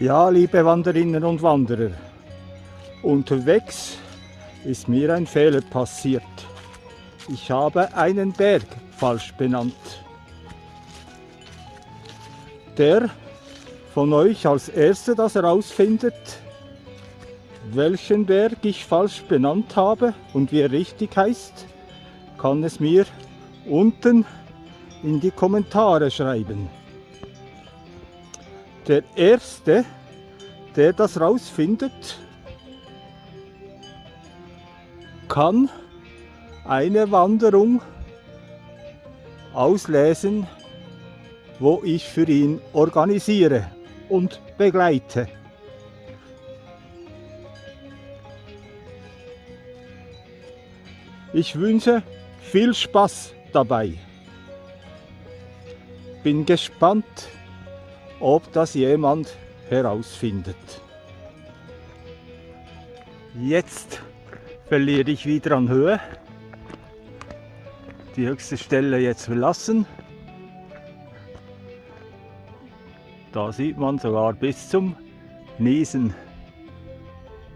Ja, liebe Wanderinnen und Wanderer, unterwegs ist mir ein Fehler passiert. Ich habe einen Berg falsch benannt. Der von euch als Erster das herausfindet, welchen Berg ich falsch benannt habe und wie er richtig heißt, kann es mir unten in die Kommentare schreiben. Der Erste, der das rausfindet, kann eine Wanderung auslesen, wo ich für ihn organisiere und begleite. Ich wünsche viel Spaß dabei. Bin gespannt, ob das jemand herausfindet. Jetzt verliere ich wieder an Höhe. Die höchste Stelle jetzt verlassen. Da sieht man sogar bis zum Niesen.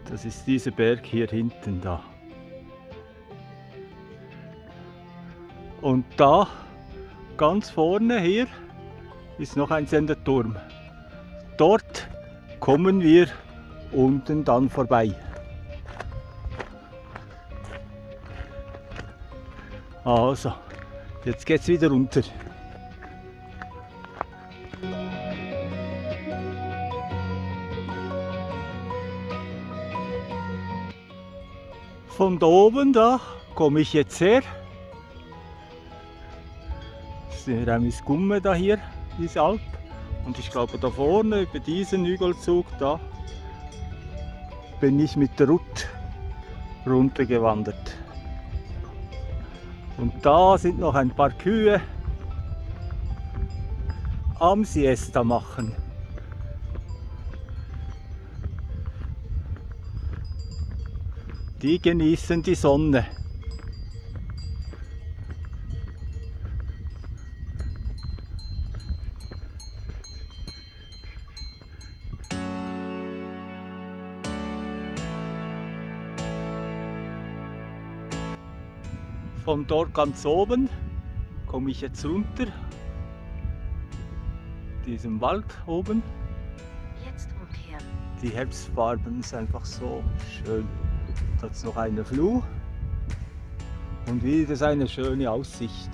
Das ist dieser Berg hier hinten da. Und da ganz vorne hier ist noch ein Senderturm. Dort kommen wir unten dann vorbei. Also, jetzt geht's wieder runter. Von da oben da komme ich jetzt her. Das ist Remis Gumme da hier, diese Alp. Und ich glaube da vorne über diesen Hügelzug da bin ich mit der Route runtergewandert. Und da sind noch ein paar Kühe am Siesta machen. Die genießen die Sonne. Von dort ganz oben komme ich jetzt runter. Diesem Wald oben. Die Herbstfarben sind einfach so schön. Da ist noch eine Fluh und wieder eine schöne Aussicht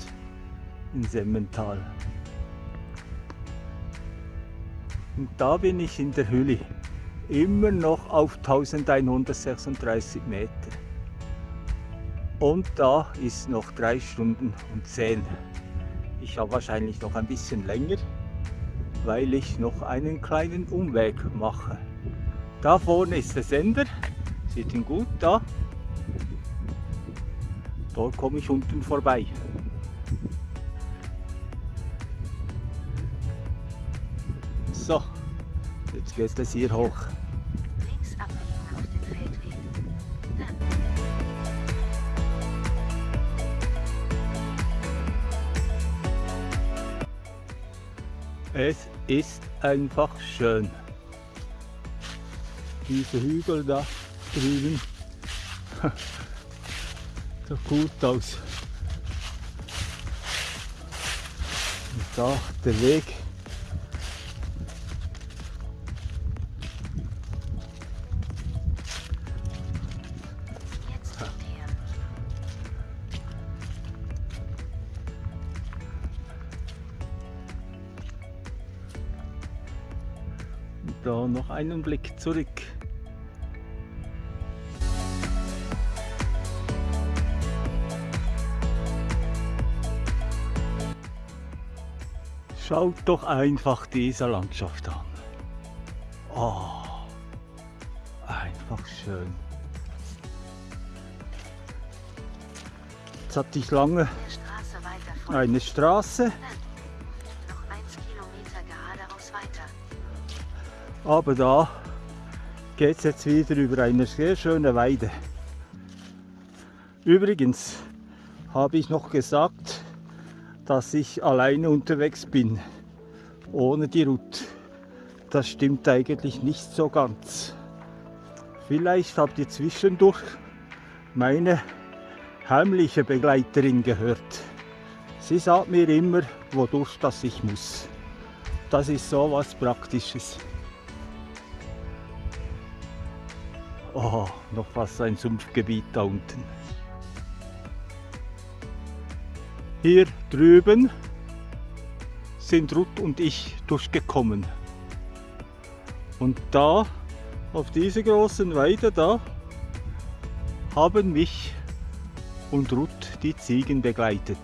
in Semmental. Und da bin ich in der Hülle, immer noch auf 1136 Meter. Und da ist noch 3 Stunden und 10. Ich habe wahrscheinlich noch ein bisschen länger, weil ich noch einen kleinen Umweg mache. Da vorne ist der Sender, sieht ihn gut da. Dort komme ich unten vorbei. So, jetzt geht es hier hoch. Es ist einfach schön. Diese Hügel da drüben. Sieht gut aus. Und da der Weg. da noch einen Blick zurück. Schaut doch einfach diese Landschaft an. Oh, einfach schön. Jetzt hatte ich lange Straße eine Straße Dann noch 1 Kilometer geradeaus weiter. Aber da geht es jetzt wieder über eine sehr schöne Weide. Übrigens habe ich noch gesagt, dass ich alleine unterwegs bin, ohne die Route. Das stimmt eigentlich nicht so ganz. Vielleicht habt ihr zwischendurch meine heimliche Begleiterin gehört. Sie sagt mir immer, wodurch das ich muss. Das ist so was Praktisches. Oh, noch fast ein Sumpfgebiet da unten. Hier drüben sind Ruth und ich durchgekommen. Und da, auf dieser großen Weide da, haben mich und Ruth die Ziegen begleitet.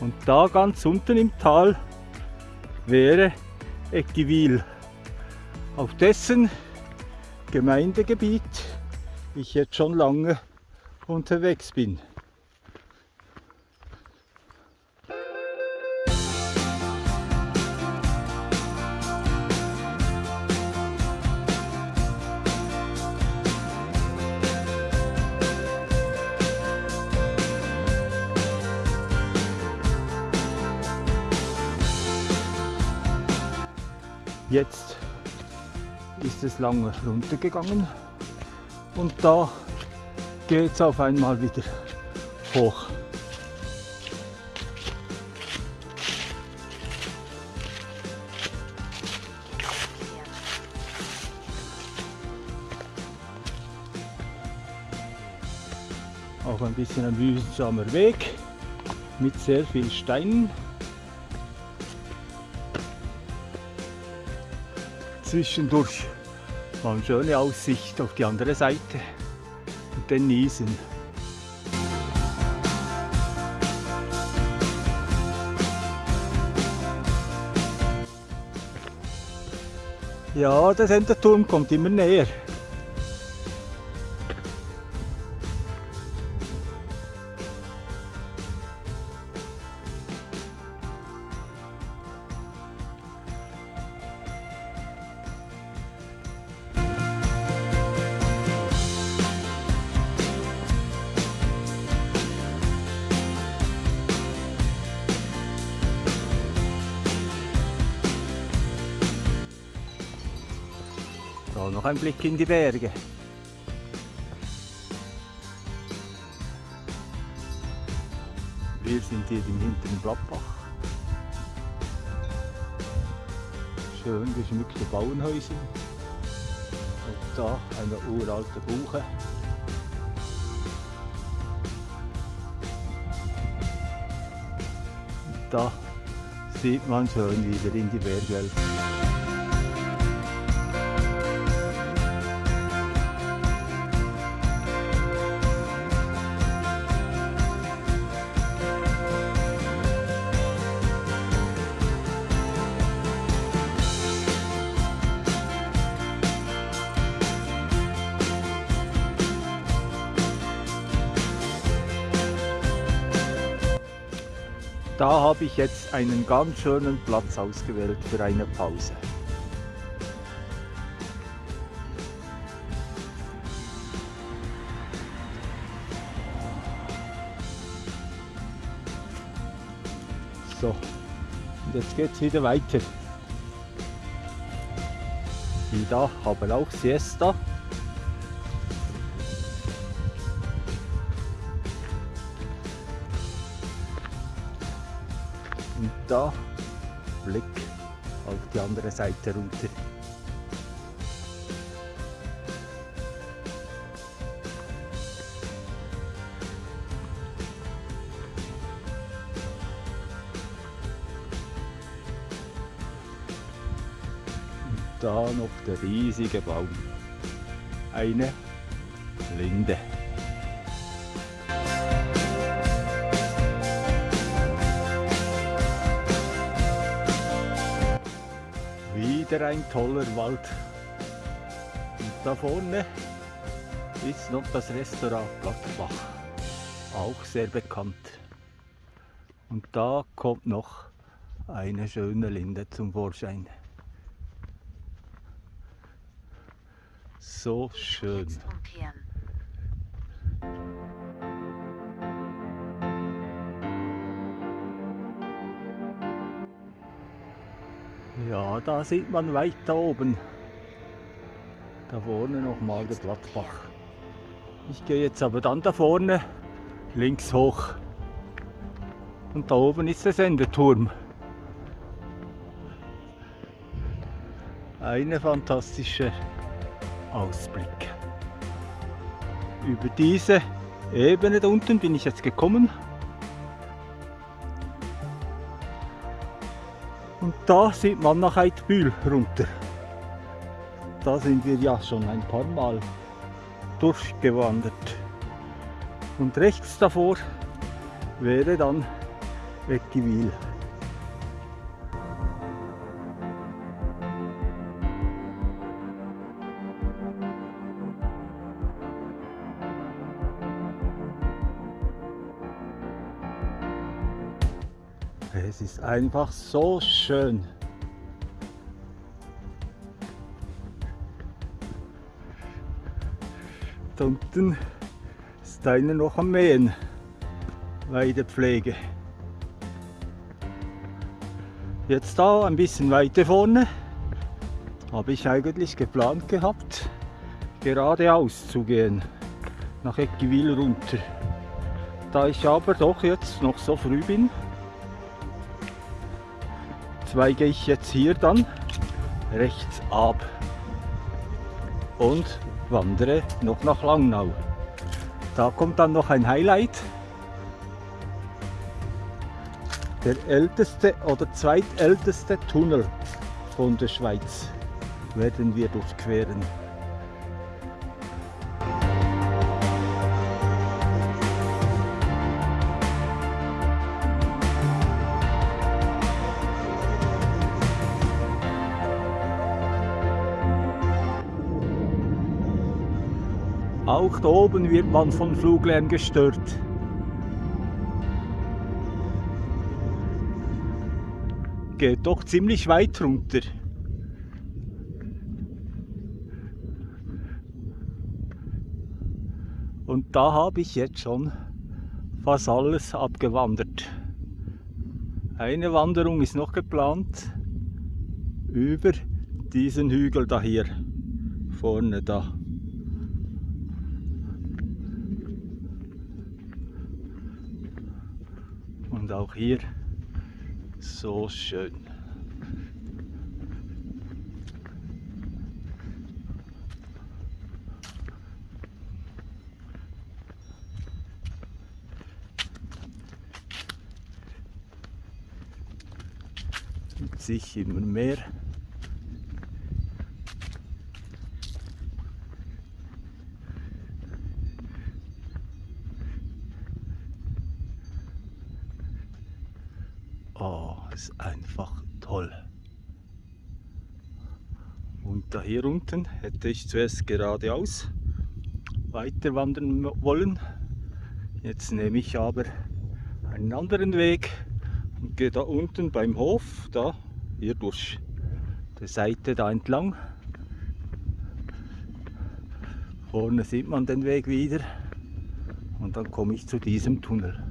Und da ganz unten im Tal wäre Eckivil, auf dessen Gemeindegebiet ich jetzt schon lange unterwegs bin. Jetzt ist es lange runtergegangen und da geht es auf einmal wieder hoch. Auch ein bisschen ein mühsamer Weg mit sehr viel Steinen. Zwischendurch war eine schöne Aussicht auf die andere Seite Niesen. Ja, der Senderturm kommt immer näher. Da noch ein Blick in die Berge. Wir sind hier im hinteren Blattbach. Schön geschmückte Bauernhäuser. Und da eine uralte Buche. Und da sieht man schön wieder in die Bergwelt. Ich jetzt einen ganz schönen Platz ausgewählt für eine Pause. So, und jetzt geht es wieder weiter. Die da haben auch Siesta. Da Blick auf die andere Seite runter. Und da noch der riesige Baum. Eine ein toller Wald. Und da vorne ist noch das Restaurant Plattbach. Auch sehr bekannt. Und da kommt noch eine schöne Linde zum Vorschein. So schön. Ja, da sieht man weiter oben. Da vorne nochmal der Blattbach. Ich gehe jetzt aber dann da vorne links hoch. Und da oben ist der Sendeturm. Eine fantastische Ausblick. Über diese Ebene da unten bin ich jetzt gekommen. Da sieht man nach Eidbühl runter. Da sind wir ja schon ein paar Mal durchgewandert. Und rechts davor wäre dann Eckiwil. Es ist einfach so schön. Da unten ist einer noch am Mähen. Weidepflege. Jetzt da ein bisschen weiter vorne habe ich eigentlich geplant gehabt, geradeaus zu gehen, nach Eckiwil runter. Da ich aber doch jetzt noch so früh bin, zweige ich jetzt hier dann rechts ab und wandere noch nach Langnau. Da kommt dann noch ein Highlight. Der älteste oder zweitälteste Tunnel von der Schweiz werden wir durchqueren. Auch da oben wird man von Fluglärm gestört. Geht doch ziemlich weit runter. Und da habe ich jetzt schon fast alles abgewandert. Eine Wanderung ist noch geplant über diesen Hügel da hier vorne da. Und auch hier so schön. Sich immer mehr Oh, ist einfach toll. Und da hier unten hätte ich zuerst geradeaus weiter wandern wollen. Jetzt nehme ich aber einen anderen Weg und gehe da unten beim Hof, da hier durch die Seite da entlang. Vorne sieht man den Weg wieder und dann komme ich zu diesem Tunnel.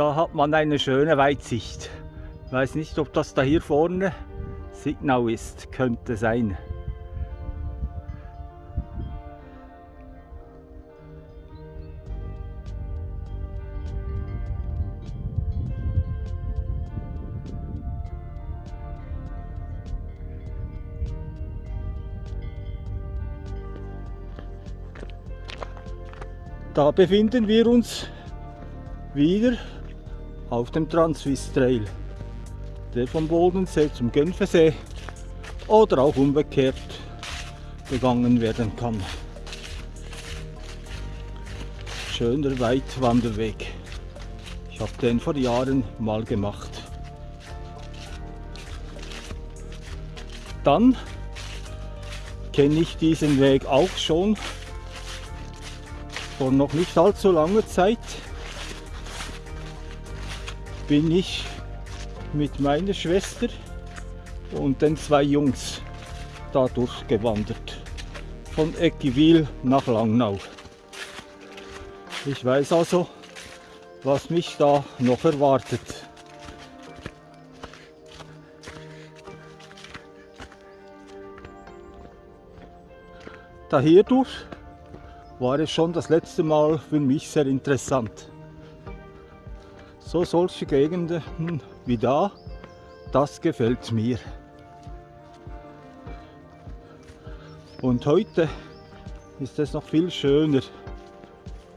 Da hat man eine schöne Weitsicht. Ich weiß nicht, ob das da hier vorne Signau ist. Könnte sein. Da befinden wir uns wieder auf dem Transwiss Trail, der vom Bodensee zum Genfersee oder auch umgekehrt begangen werden kann. Schöner Weitwanderweg. Ich habe den vor Jahren mal gemacht. Dann kenne ich diesen Weg auch schon vor noch nicht allzu langer Zeit bin ich mit meiner Schwester und den zwei Jungs da durchgewandert. Von Eckiwil nach Langnau. Ich weiß also, was mich da noch erwartet. Da hierdurch war es schon das letzte Mal für mich sehr interessant. So solche Gegenden wie da, das gefällt mir. Und heute ist es noch viel schöner,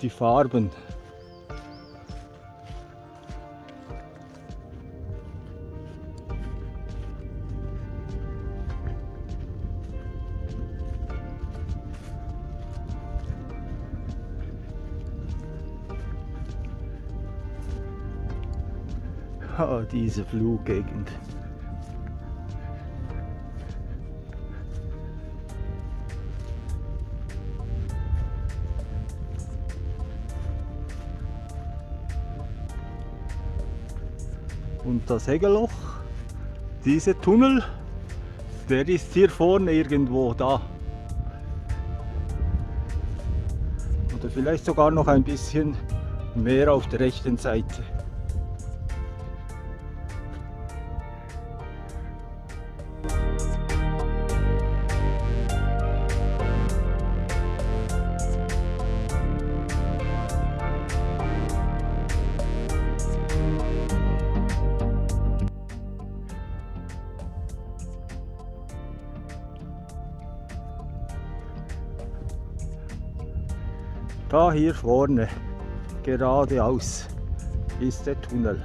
die Farben. Diese Fluggegend. Und das Hegeloch, dieser Tunnel, der ist hier vorne irgendwo da. Oder vielleicht sogar noch ein bisschen mehr auf der rechten Seite. Hier vorne, geradeaus, ist der Tunnel.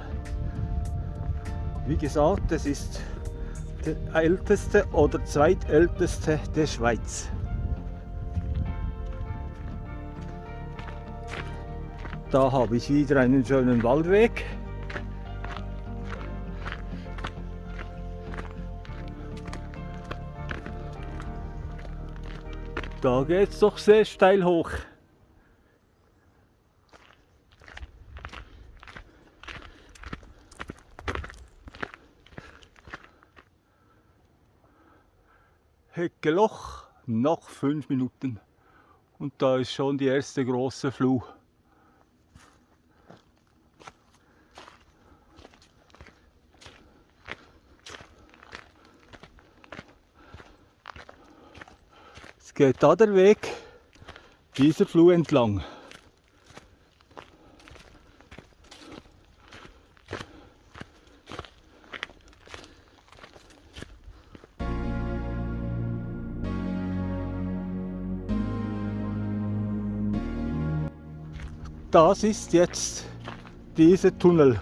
Wie gesagt, es ist der älteste oder zweitälteste der Schweiz. Da habe ich wieder einen schönen Waldweg. Da geht es doch sehr steil hoch. Heckeloch, noch fünf Minuten. Und da ist schon die erste große Fluh. Es geht da der Weg dieser Fluh entlang. Das ist jetzt dieser Tunnel.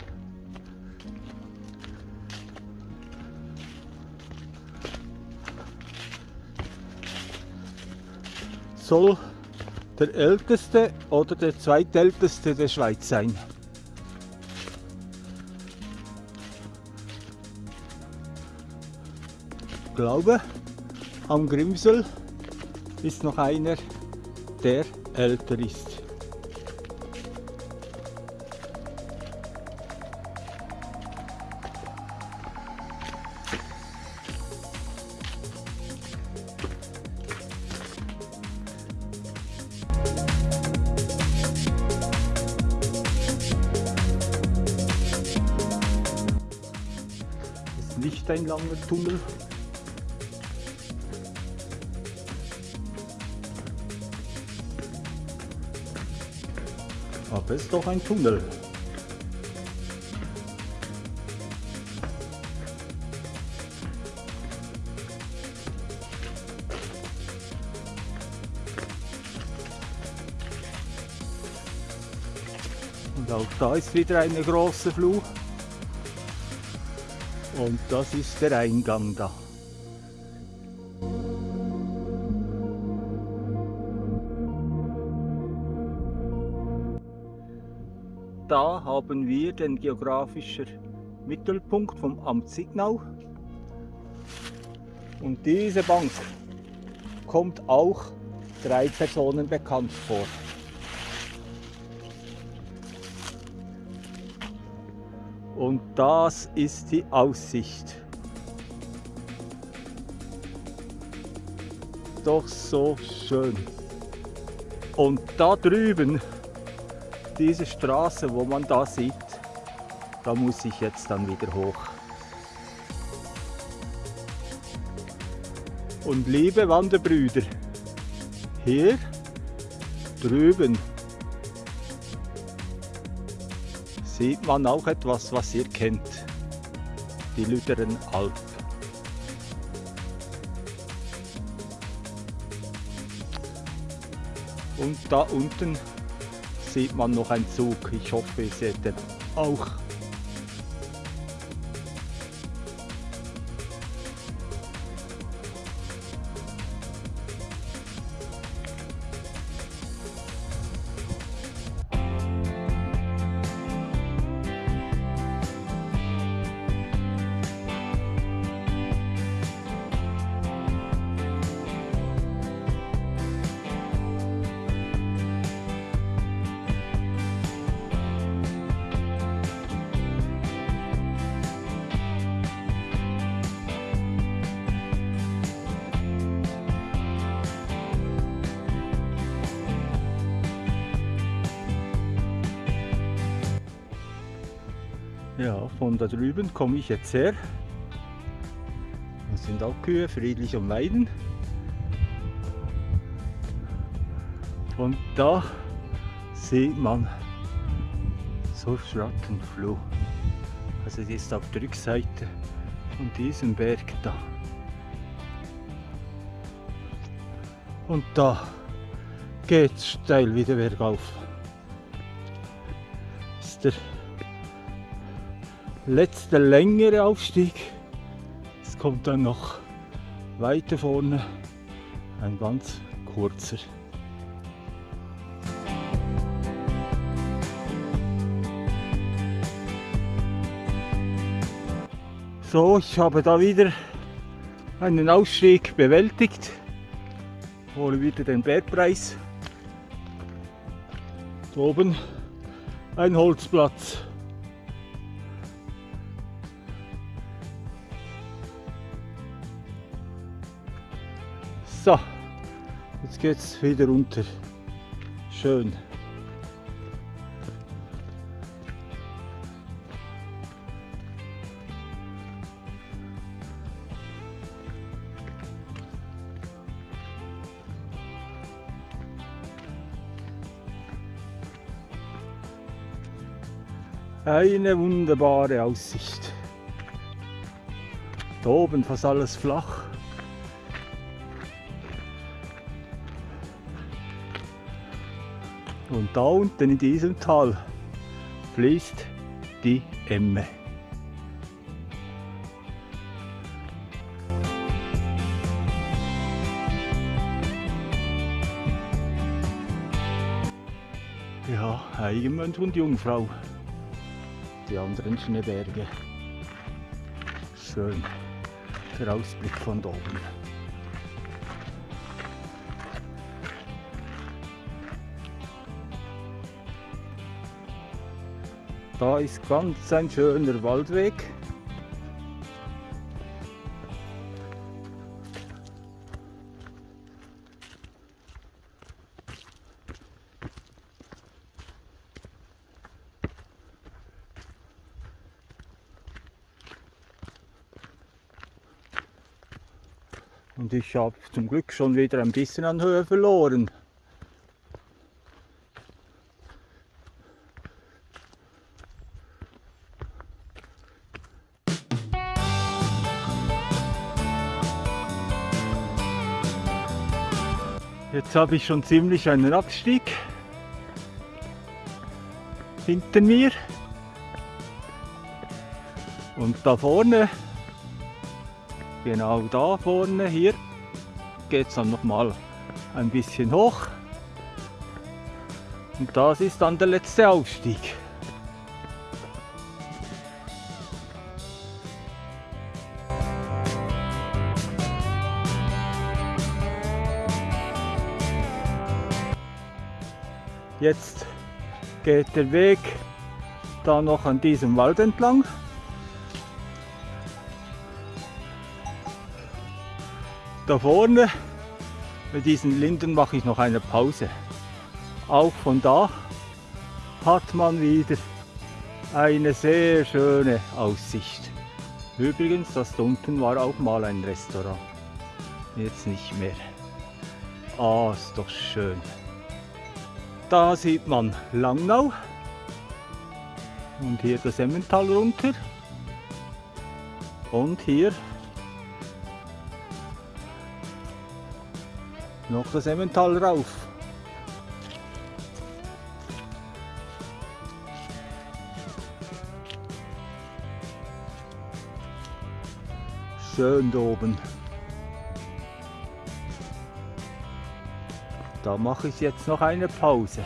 Soll der älteste oder der zweitälteste der Schweiz sein. Ich glaube, am Grimsel ist noch einer, der älter ist. Ein langer Tunnel. Aber es ist doch ein Tunnel. Und auch da ist wieder eine große Fluh. Und das ist der Eingang da. Da haben wir den geografischen Mittelpunkt vom Amt Signau. Und diese Bank, kommt auch drei Personen bekannt vor. Und das ist die Aussicht. Doch so schön. Und da drüben, diese Straße, wo man da sieht, da muss ich jetzt dann wieder hoch. Und liebe Wanderbrüder, hier drüben sieht man auch etwas, was ihr kennt. Die Lüderen Alp. Und da unten sieht man noch einen Zug. Ich hoffe, ihr seht den auch. Von da drüben komme ich jetzt her. Das sind auch Kühe, friedlich und weiden. Und da sieht man so Schrattenfluh. Also die ist auf der Rückseite von diesem Berg da. Und da geht es steil wieder bergauf. Ist der letzte längere Aufstieg. Es kommt dann noch weiter vorne ein ganz kurzer. So, ich habe da wieder einen Ausstieg bewältigt. Hole wieder den Bergpreis. Da oben ein Holzplatz. Jetzt wieder runter. Schön. Eine wunderbare Aussicht. Da oben fast alles flach. Und da unten in diesem Tal fließt die Emme. Ja, Eigenmönch und Jungfrau. Die anderen Schneeberge. Schön. Der Ausblick von da oben. Da ist ganz ein schöner Waldweg. Und ich habe zum Glück schon wieder ein bisschen an Höhe verloren. Jetzt habe ich schon ziemlich einen Abstieg hinter mir. Und da vorne, genau da vorne, hier geht es dann nochmal ein bisschen hoch. Und das ist dann der letzte Aufstieg. Geht der Weg da noch an diesem Wald entlang. Da vorne bei diesen Linden mache ich noch eine Pause. Auch von da hat man wieder eine sehr schöne Aussicht. Übrigens, das da unten war auch mal ein Restaurant. Jetzt nicht mehr. Ah, ist doch schön. Da sieht man Langnau. Und hier das Emmental runter. Und hier noch das Emmental rauf. Schön da oben. Da mache ich jetzt noch eine Pause.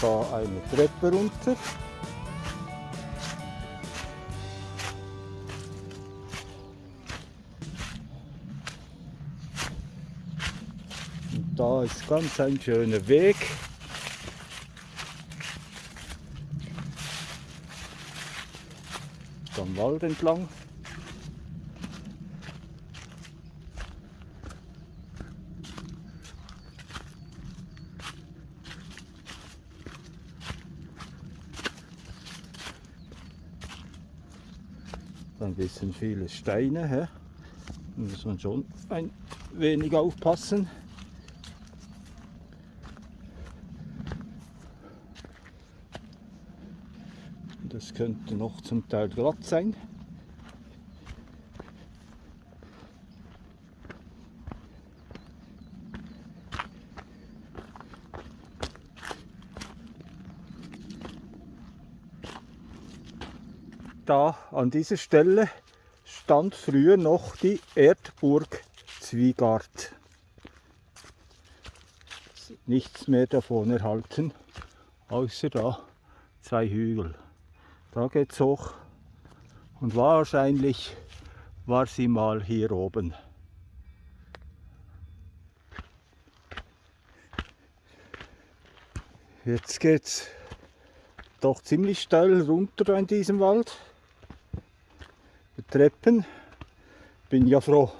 Da eine Treppe runter. Und da ist ganz ein schöner Weg. Am Wald entlang. ein bisschen viele Steine. Da muss man schon ein wenig aufpassen. Das könnte noch zum Teil glatt sein. da an dieser Stelle stand früher noch die Erdburg Zwiegard. Nichts mehr davon erhalten, außer da zwei Hügel. Da geht's hoch und wahrscheinlich war sie mal hier oben. Jetzt geht's doch ziemlich steil runter in diesem Wald. Treppen. Bin ja froh,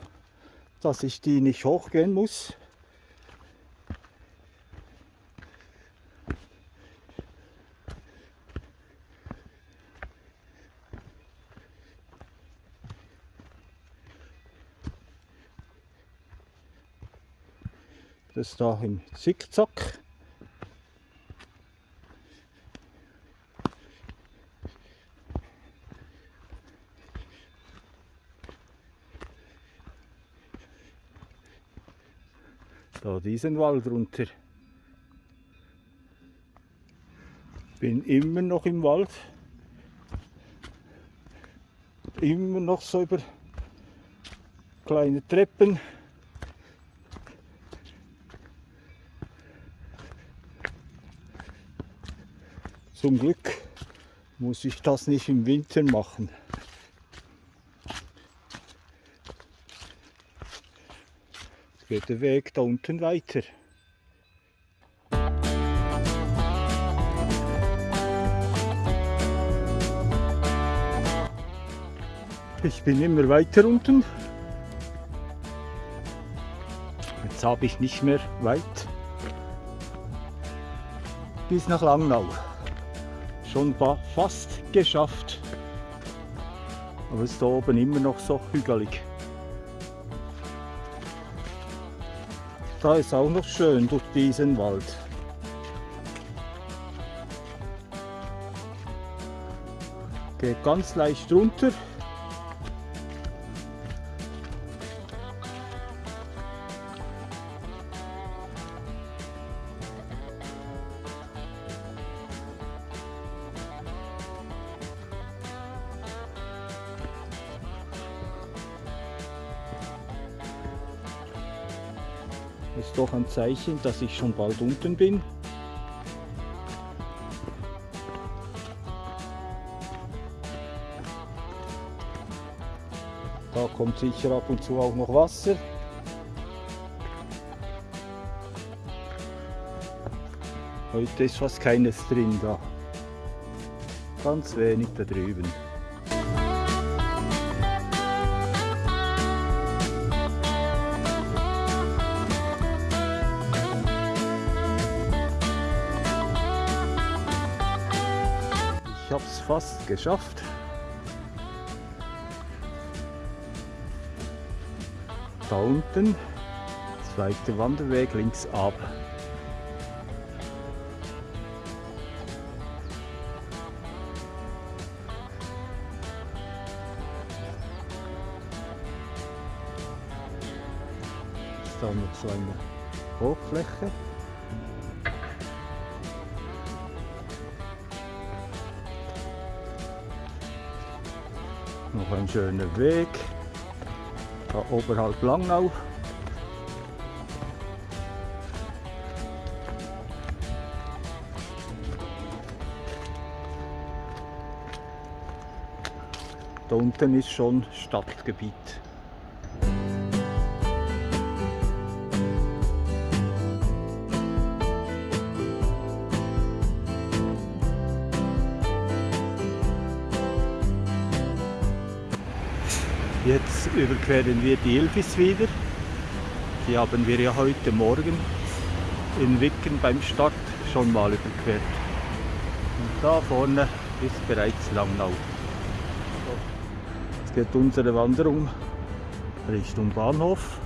dass ich die nicht hochgehen muss. Das da im Zickzack. Da diesen Wald runter. Bin immer noch im Wald. Immer noch so über kleine Treppen. Zum Glück muss ich das nicht im Winter machen. Geht der Weg da unten weiter. Ich bin immer weiter unten. Jetzt habe ich nicht mehr weit bis nach Langnau. Schon fast geschafft. Aber es ist da oben immer noch so hügelig. Da ist auch noch schön durch diesen Wald. Geht ganz leicht runter. Ein Zeichen, dass ich schon bald unten bin. Da kommt sicher ab und zu auch noch Wasser. Heute ist fast keines drin da. Ganz wenig da drüben. Geschafft. Da unten, zweiter Wanderweg links ab. Ist da noch so eine Hochfläche. Noch ein schöner Weg. Da oberhalb Langnau. Da unten ist schon Stadtgebiet. Überqueren wir die Ilfis wieder. Die haben wir ja heute Morgen in Wicken beim Start schon mal überquert. Und da vorne ist bereits Langnau. Jetzt geht unsere Wanderung Richtung Bahnhof.